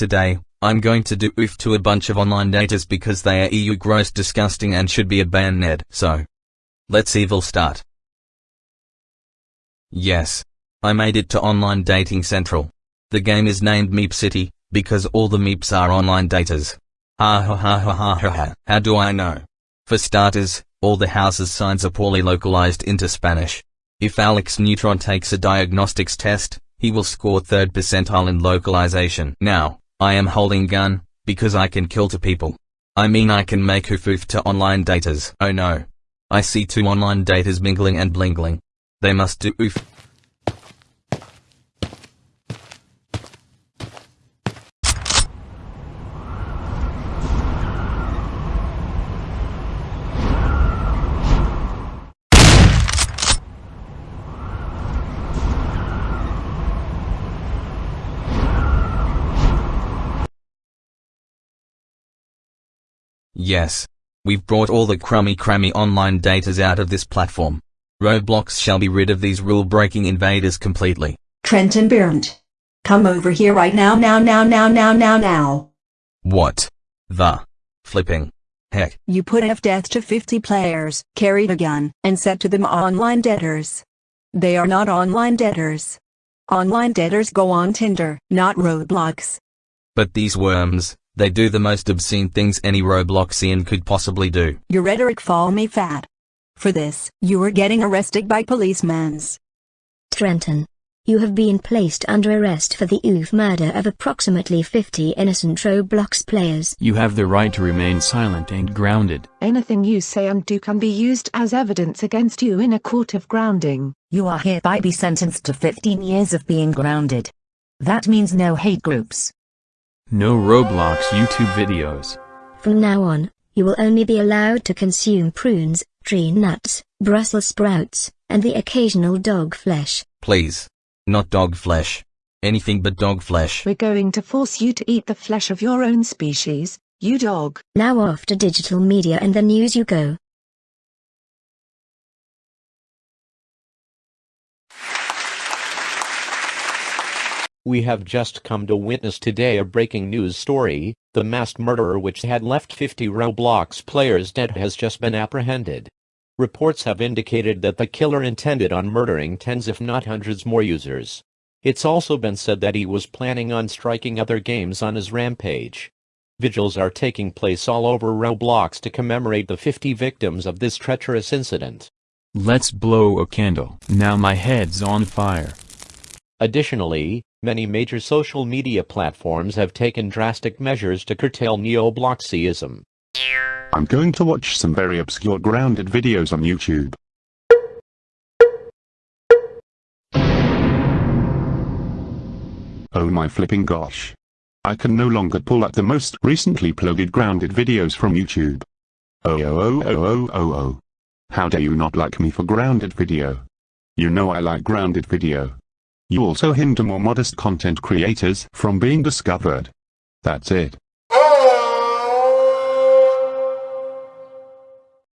Today, I'm going to do oof to a bunch of online daters because they are EU gross disgusting and should be a banned. Ned, so, let's evil start. Yes. I made it to Online Dating Central. The game is named Meep City, because all the Meeps are online daters. Ha ha ha ha ha ha ha. How do I know? For starters, all the houses signs are poorly localized into Spanish. If Alex Neutron takes a diagnostics test, he will score third percentile in localization. Now, I am holding gun, because I can kill two people. I mean I can make hoofoof to online daters. Oh no. I see two online daters mingling and blingling. They must do oof. Yes. We've brought all the crummy crammy online datas out of this platform. Roblox shall be rid of these rule-breaking invaders completely. Trenton Berndt. Come over here right now now now now now now now. What? The? Flipping. Heck. You put F death to 50 players, carried a gun, and said to them online debtors. They are not online debtors. Online debtors go on Tinder, not Roblox. But these worms, they do the most obscene things any Robloxian could possibly do. Your rhetoric fall me fat. For this, you are getting arrested by policemans. Trenton. You have been placed under arrest for the oof murder of approximately 50 innocent Roblox players. You have the right to remain silent and grounded. Anything you say and do can be used as evidence against you in a court of grounding. You are hereby be sentenced to 15 years of being grounded. That means no hate groups. No Roblox YouTube videos. From now on, you will only be allowed to consume prunes, tree nuts, Brussels sprouts, and the occasional dog flesh. Please. Not dog flesh. Anything but dog flesh. We're going to force you to eat the flesh of your own species, you dog. Now off to digital media and the news you go. We have just come to witness today a breaking news story, the masked murderer which had left 50 Roblox players dead has just been apprehended. Reports have indicated that the killer intended on murdering tens if not hundreds more users. It's also been said that he was planning on striking other games on his rampage. Vigils are taking place all over Roblox to commemorate the 50 victims of this treacherous incident. Let's blow a candle. Now my head's on fire. Additionally, many major social media platforms have taken drastic measures to curtail neo-Bloxyism. I'm going to watch some very obscure grounded videos on YouTube. Oh my flipping gosh. I can no longer pull up the most recently uploaded grounded videos from YouTube. Oh oh oh oh oh oh oh. How dare you not like me for grounded video? You know I like grounded video. You also hinder more modest content creators from being discovered. That's it.